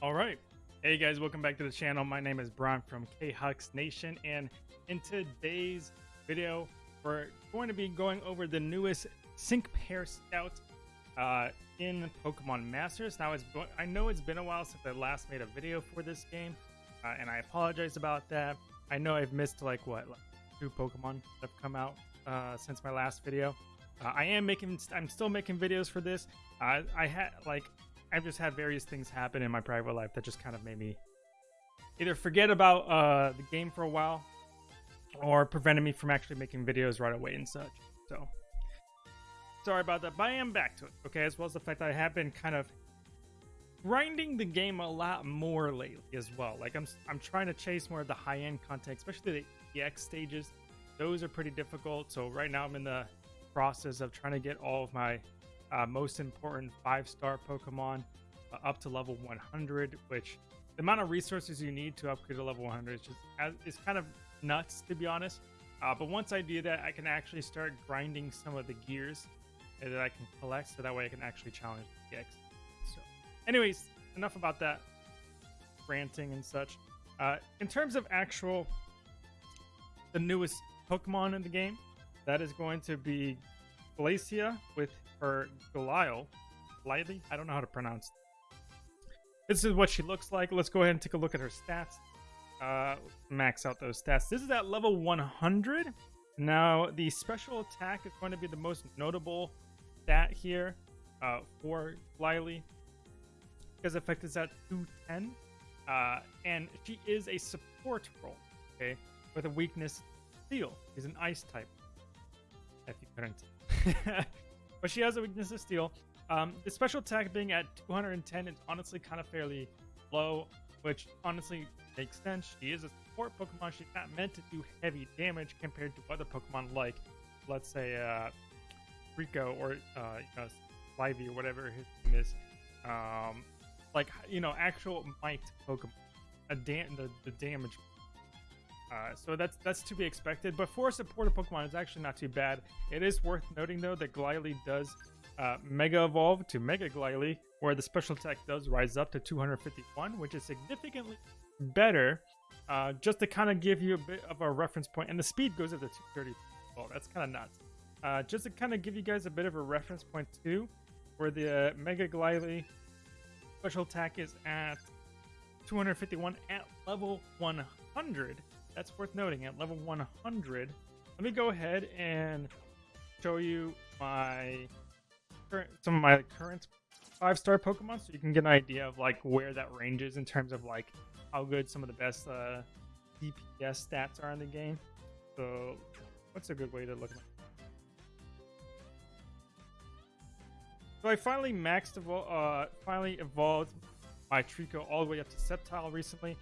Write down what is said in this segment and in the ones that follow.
All right. Hey guys, welcome back to the channel. My name is Brian from K-Hux Nation, and in today's video, we're going to be going over the newest Sync Pair Scout uh, in Pokemon Masters. Now, it's I know it's been a while since I last made a video for this game, uh, and I apologize about that. I know I've missed like what, like two Pokemon that have come out uh, since my last video. Uh, I am making, I'm still making videos for this. Uh, I had like I've just had various things happen in my private life that just kind of made me either forget about uh, the game for a while or prevented me from actually making videos right away and such. So sorry about that, but I am back to it. Okay, as well as the fact that I have been kind of grinding the game a lot more lately as well. Like I'm I'm trying to chase more of the high end content, especially the EX stages. Those are pretty difficult. So right now I'm in the process of trying to get all of my uh, most important five star Pokemon uh, up to level 100, which the amount of resources you need to upgrade to level 100 is just is kind of nuts to be honest. Uh, but once I do that, I can actually start grinding some of the gears that I can collect, so that way I can actually challenge the X. So, anyways, enough about that ranting and such. Uh, in terms of actual the newest Pokemon in the game, that is going to be Glacia with her Goliath. Lively? I don't know how to pronounce. This is what she looks like. Let's go ahead and take a look at her stats. Uh, max out those stats. This is at level 100. Now, the special attack is going to be the most notable stat here uh, for Lily because effect is at 210. Uh, and she is a support role, okay, with a weakness steel. She's an ice type. If you couldn't. but she has a weakness of steel. Um, the special attack being at 210 is honestly kind of fairly low, which honestly makes sense. She is a support Pokemon. She's not meant to do heavy damage compared to other Pokemon like, let's say, uh, Rico or uh, you know, Livy or whatever his name is. Um, like you know, actual might Pokemon, a da- the the damage uh, so that's that's to be expected. But for a supporter Pokemon, it's actually not too bad. It is worth noting though that Glalie does uh, Mega Evolve to Mega Glalie, where the special attack does rise up to 251, which is significantly better. Uh, just to kind of give you a bit of a reference point, and the speed goes up to 230. Well, that's kind of nuts. Uh, just to kind of give you guys a bit of a reference point too, where the uh, Mega Glalie special attack is at 251 at level 100 that's worth noting at level 100 let me go ahead and show you my current some of my current five star pokemon so you can get an idea of like where that range is in terms of like how good some of the best uh dps stats are in the game. So what's a good way to look at so i finally maxed evol- uh finally evolved my Treecko all the way up to Sceptile recently.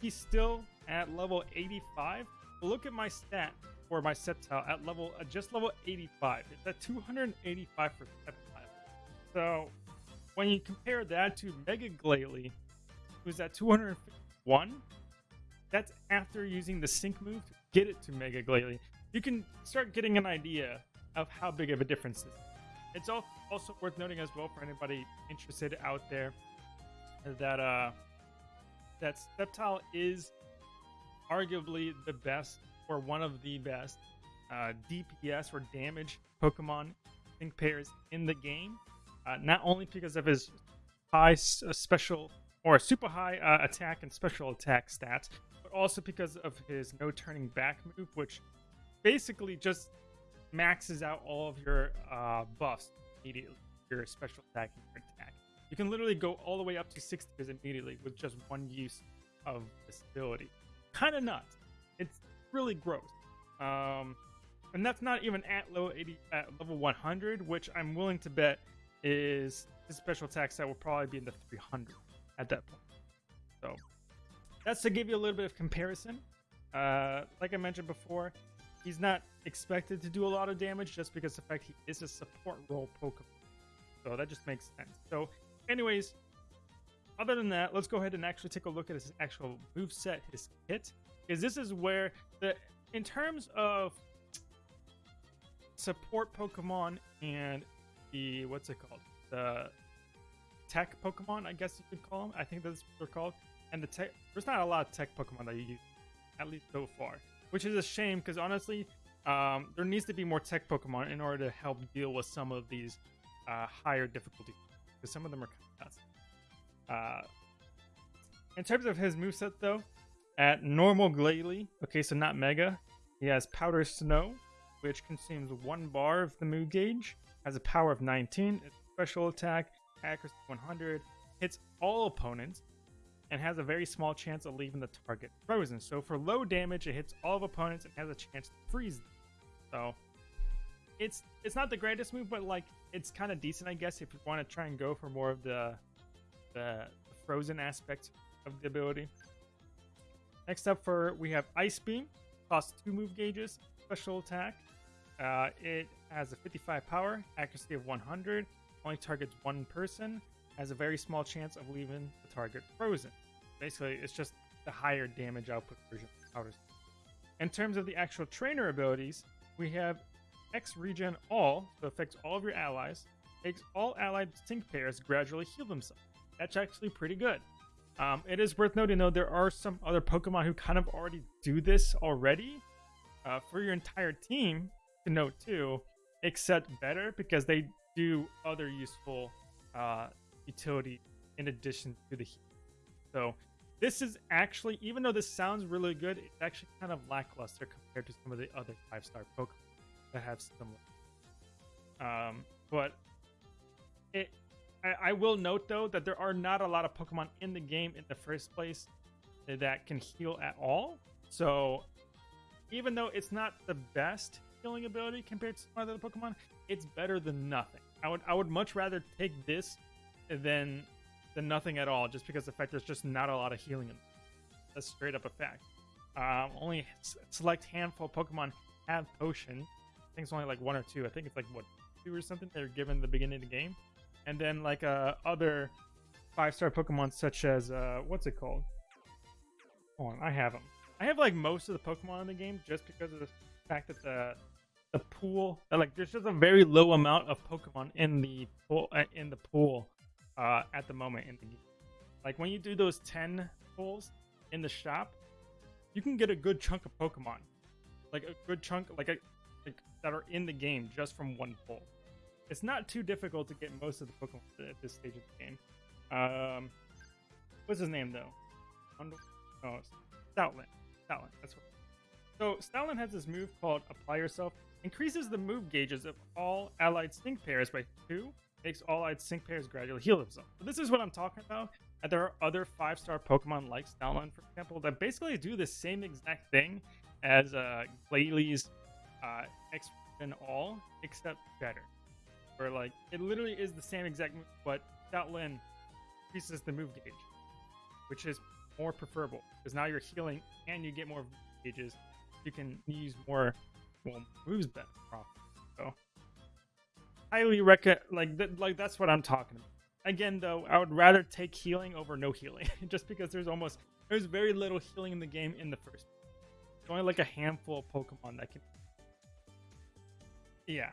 He's still at level 85. Look at my stat for my Sceptile at level uh, just level 85. It's at 285 for Sceptile. So when you compare that to Mega Glalie, who's at 251, that's after using the sync move to get it to Mega Glalie. You can start getting an idea of how big of a difference this is. It's also worth noting as well for anybody interested out there that uh that Sceptile is arguably the best or one of the best uh, DPS or damage Pokemon sync pairs in the game. Uh, not only because of his high uh, special or super high uh, attack and special attack stats, but also because of his no turning back move, which basically just maxes out all of your uh, buffs immediately. Your special attack and your attack. You can literally go all the way up to 60 immediately with just one use of this ability kind of nuts. It's really gross. Um, and that's not even at low 80 at level 100, which I'm willing to bet is his special attack set will probably be in the 300 at that point. So that's to give you a little bit of comparison. Uh, like I mentioned before, he's not expected to do a lot of damage just because the fact he is a support role Pokemon. So that just makes sense. So, anyways, other than that, let's go ahead and actually take a look at his actual move set, his kit, because this is where the in terms of support Pokemon and the what's it called the tech Pokemon, I guess you could call them. I think that's what they're called. And the tech, there's not a lot of tech Pokemon that you use, at least so far, which is a shame because honestly, um, there needs to be more tech Pokemon in order to help deal with some of these uh, higher difficulty because some of them are kind. Uh, in terms of his moveset, though, at normal Glalie, okay, so not Mega, he has Powder Snow, which consumes one bar of the move gauge, has a power of 19, special attack, accuracy 100, hits all opponents, and has a very small chance of leaving the target frozen. So for low damage, it hits all of opponents and has a chance to freeze them. So it's it's not the greatest move, but like it's kind of decent, I guess, if you want to try and go for more of the the, frozen aspect of the ability. Next up for we have Ice Beam, costs two move gauges, special attack. Uh, it has a 55 power, accuracy of 100, only targets one person, has a very small chance of leaving the target frozen. Basically, it's just the higher damage output version of. In terms of the actual trainer abilities, we have X regen all, so affects all of your allies, makes all allied sync pairs gradually heal themselves. That's actually pretty good. Um, it is worth noting though, there are some other Pokemon who kind of already do this already uh, for your entire team to note too, except better because they do other useful uh, utility in addition to the heat. So this is actually, even though this sounds really good, it's actually kind of lackluster compared to some of the other five star Pokemon that have similar. Um, but it, I, I will note though that there are not a lot of Pokemon in the game in the first place that can heal at all. So even though it's not the best healing ability compared to some other Pokemon, it's better than nothing. I would I would much rather take this than than nothing at all, just because the fact there's just not a lot of healing. In straight up a fact. Um, only select handful of Pokemon have potion. I think it's only like one or two. I think it's like what two or something they're given the beginning of the game, and then like uh, other five star Pokemon such as uh, what's it called? Hold on, I have them. I have like most of the Pokemon in the game just because of the fact that the the pool like there's just a very low amount of Pokemon in the pool uh, in the pool uh, at the moment in the game. Like when you do those ten pulls in the shop, you can get a good chunk of Pokemon, like a good chunk like a like that are in the game just from one pull. It's not too difficult to get most of the Pokemon at this stage of the game. Um, what's his name though? Oh, Stoutland. Stoutland. That's what. So Stoutland has this move called Apply Yourself. Increases the move gauges of all allied sync pairs by two. Makes all allied sync pairs gradually heal themselves. So this is what I'm talking about. And there are other five-star Pokemon like Stoutland, for example, that basically do the same exact thing as uh, Glalie's uh, X and all, except better. Where like it literally is the same exact move, but Stoutland increases the move gauge, which is more preferable because now you're healing and you get more gauges. You can use more well moves better. So highly recommend like th- like that's what I'm talking about. Again, though, I would rather take healing over no healing, just because there's almost there's very little healing in the game in the first. Only like a handful of Pokemon that can. Yeah.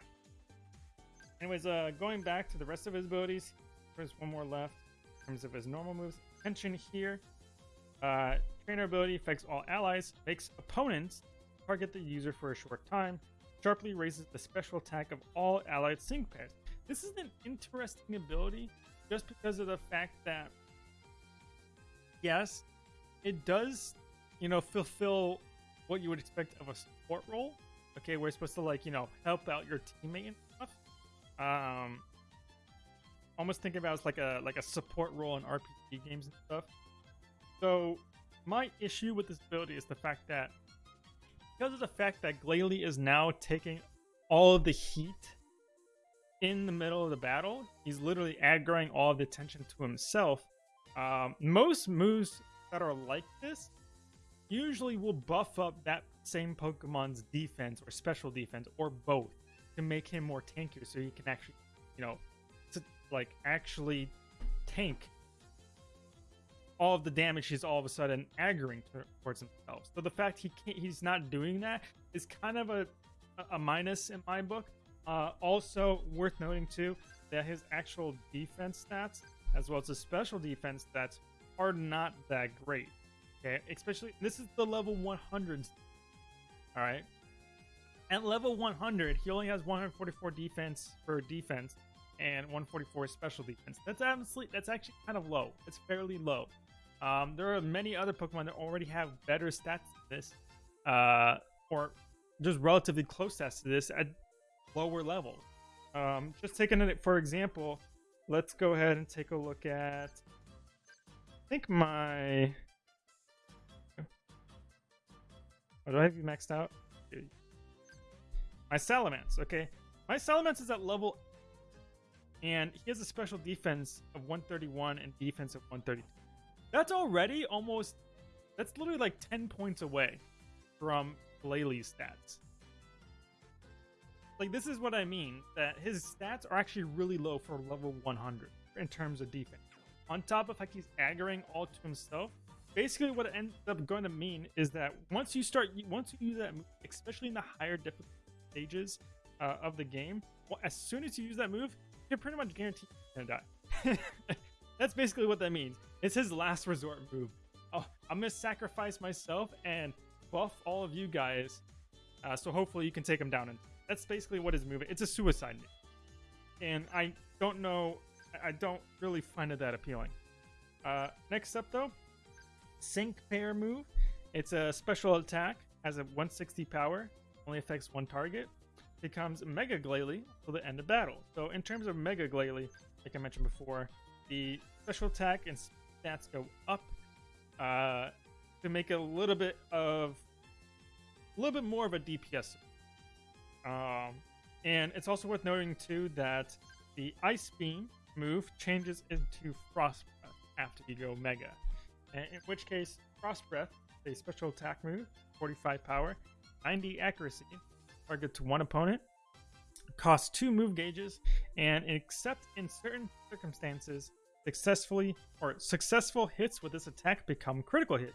Anyways, uh, going back to the rest of his abilities, there's one more left in terms of his normal moves. Attention here. Uh, trainer ability affects all allies, makes opponents target the user for a short time, sharply raises the special attack of all allied sync pairs. This is an interesting ability just because of the fact that, yes, it does, you know, fulfill what you would expect of a support role. Okay, we're supposed to like, you know, help out your teammate. Um, almost think about as like a like a support role in RPG games and stuff. So my issue with this ability is the fact that because of the fact that Glalie is now taking all of the heat in the middle of the battle, he's literally aggroing all of the attention to himself. Um, most moves that are like this usually will buff up that same Pokemon's defense or special defense or both to make him more tankier so he can actually, you know, to, like actually tank all of the damage he's all of a sudden aggroing towards himself. So the fact he can't, he's not doing that is kind of a, a minus in my book. Uh, also worth noting too that his actual defense stats as well as the special defense stats are not that great. Okay, especially this is the level 100. All right. At level 100, he only has 144 defense for defense and 144 special defense. That's honestly that's actually kind of low. It's fairly low. Um, there are many other Pokemon that already have better stats than this, uh, or just relatively close stats to this at lower levels. Um, just taking it for example, let's go ahead and take a look at. I think my. Oh, do I have you maxed out? My Salamence, okay. My Salamence is at level and he has a special defense of 131 and defense of 132. That's already almost that's literally like 10 points away from Glalie stats. Like this is what I mean that his stats are actually really low for level 100 in terms of defense. On top of like he's aggroing all to himself, basically what it ends up going to mean is that once you start once you use that especially in the higher difficulty stages uh, of the game, well, as soon as you use that move, you're pretty much guaranteed gonna die. That's basically what that means. It's his last resort move. Oh, I'm gonna sacrifice myself and buff all of you guys, uh, so hopefully you can take him down. And that's basically what his move. It's a suicide move, and I don't know. I don't really find it that appealing. Uh, next up, though, Sync Pair move. It's a special attack, has a 160 power, only affects one target becomes Mega Glalie till the end of battle. So in terms of Mega Glalie, like I mentioned before, the special attack and stats go up uh, to make a little bit of a little bit more of a DPS. Um, and it's also worth noting too that the Ice Beam move changes into Frost Breath after you go Mega. In which case, Frost Breath, a special attack move, 45 power, 90 accuracy, target to one opponent, costs two move gauges, and except in certain circumstances, successfully or successful hits with this attack become critical hits.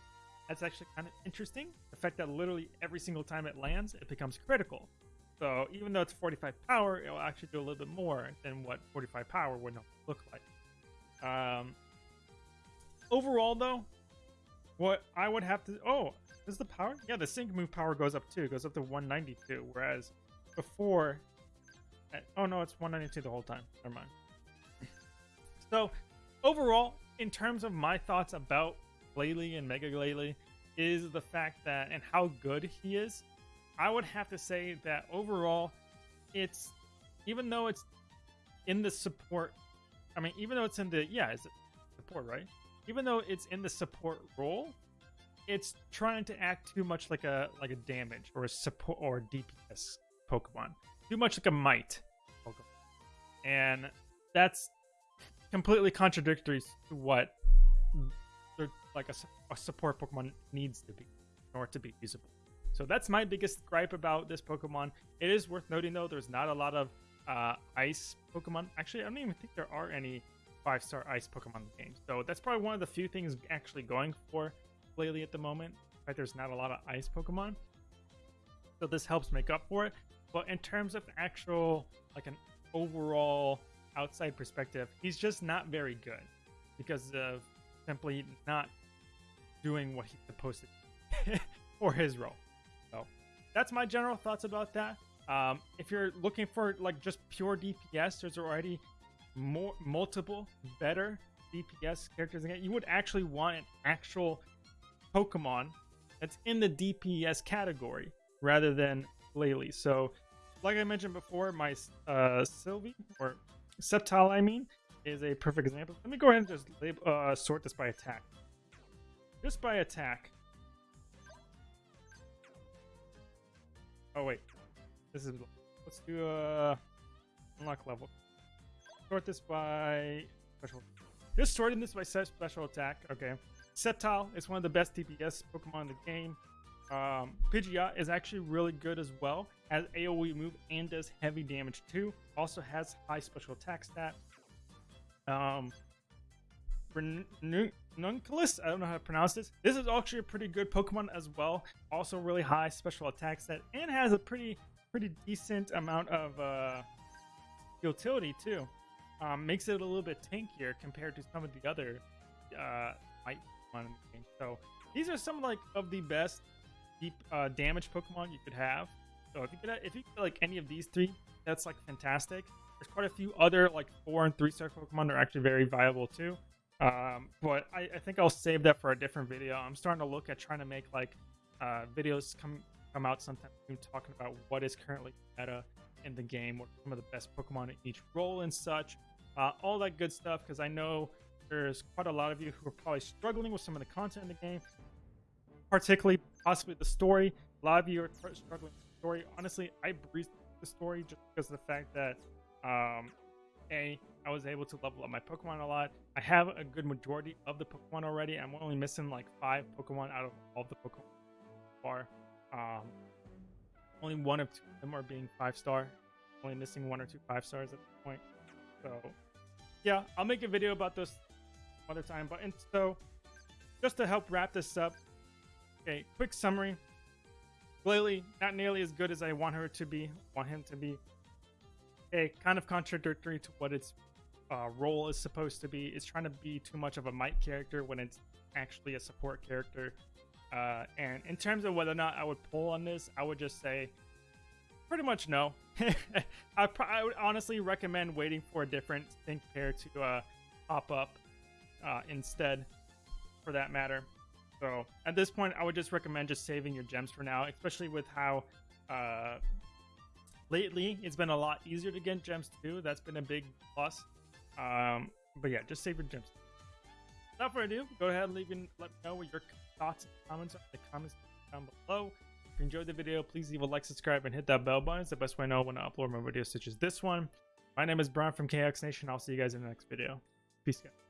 That's actually kind of interesting. The fact that literally every single time it lands, it becomes critical. So even though it's 45 power, it'll actually do a little bit more than what 45 power would look like. Um, overall, though, what I would have to oh is the power? Yeah, the sync move power goes up too. It goes up to 192, whereas before... Eh, oh no, it's 192 the whole time. Never mind. so, overall, in terms of my thoughts about Glalie and Mega Glalie, is the fact that, and how good he is, I would have to say that overall, it's, even though it's in the support, I mean, even though it's in the, yeah, it's support, right? Even though it's in the support role, it's trying to act too much like a like a damage or a support or DPS Pokemon. Too much like a might Pokemon. And that's completely contradictory to what like a, a support Pokemon needs to be in order to be usable. So that's my biggest gripe about this Pokemon. It is worth noting though, there's not a lot of uh, ice Pokemon. Actually, I don't even think there are any five star ice Pokemon in the game. So that's probably one of the few things actually going for lately at the moment. Fact, there's not a lot of ice Pokemon. So this helps make up for it. But in terms of actual, like an overall outside perspective, he's just not very good because of simply not doing what he's supposed to for his role. So that's my general thoughts about that. Um, if you're looking for like just pure DPS, there's already more multiple better DPS characters again. You would actually want an actual Pokemon that's in the DPS category rather than Glalie. So, like I mentioned before, my uh, Sylvie, or Sceptile, I mean, is a perfect example. Let me go ahead and just label, uh, sort this by attack. Just by attack. Oh, wait. This is... Let's do a... Uh, unlock level. Sort this by... Special. Just sorting this by special attack. Okay. Sceptile is one of the best DPS Pokemon in the game. Um, Pidgeot is actually really good as well. Has AoE move and does heavy damage too. Also has high special attack stat. Um, Nunculus, I don't know how to pronounce this. This is actually a pretty good Pokemon as well. Also really high special attack stat and has a pretty pretty decent amount of uh, utility too. um, makes it a little bit tankier compared to some of the other uh, might Pokemon in the game. So these are some like of the best deep uh, damage Pokemon you could have. So if you could, if you could like any of these three, that's like fantastic. There's quite a few other like four and three star Pokemon that are actually very viable too. Um, but I, I think I'll save that for a different video. I'm starting to look at trying to make like uh, videos come come out sometime soon talking about what is currently meta in the game, what some of the best Pokemon in each role and such, uh, all that good stuff. Because I know there's quite a lot of you who are probably struggling with some of the content in the game, particularly possibly the story. A lot of you are struggling with the story. Honestly, I breezed the story just because of the fact that um, a I was able to level up my Pokemon a lot. I have a good majority of the Pokemon already. I'm only missing like five Pokemon out of all the Pokemon far. Um, only one of two of them are being five star. Only missing one or two five stars at this point. So, yeah, I'll make a video about this other time. But and so, just to help wrap this up, okay, quick summary. Glalie, not nearly as good as I want her to be, want him to be. Okay, kind of contradictory to what its uh, role is supposed to be. It's trying to be too much of a might character when it's actually a support character. Uh, and in terms of whether or not I would pull on this, I would just say pretty much no. I, I, would honestly recommend waiting for a different sync pair to uh, pop up uh, instead, for that matter. So at this point, I would just recommend just saving your gems for now, especially with how uh, lately it's been a lot easier to get gems too. That's been a big plus. Um, but yeah, just save your gems. Without further ado, go ahead and leave and let me know what your thoughts and comments are in the comments down below. If you enjoyed the video, please leave a like, subscribe, and hit that bell button. It's the best way I know when I upload more videos such as this one. My name is Brian from KX Nation. I'll see you guys in the next video. Peace out.